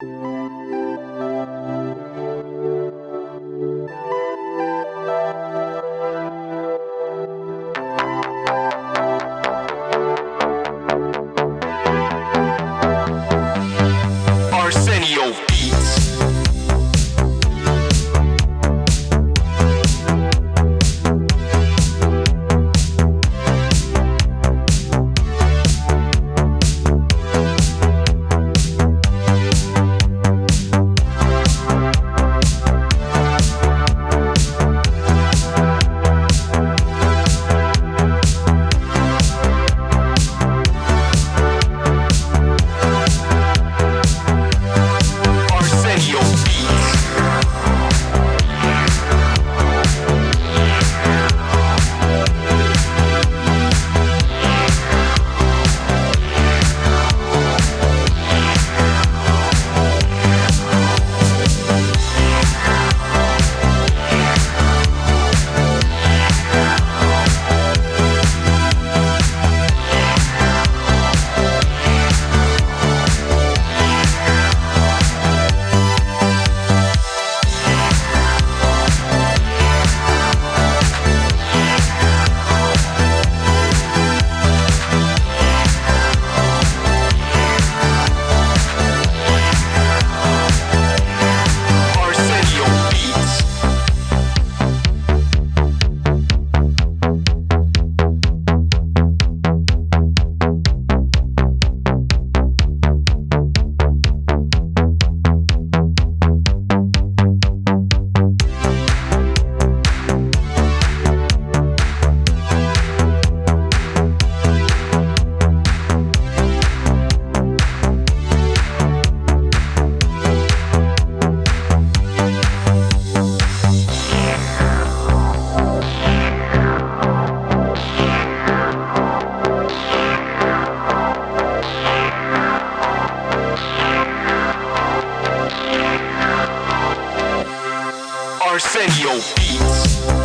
Arsenio Arsenio Beats.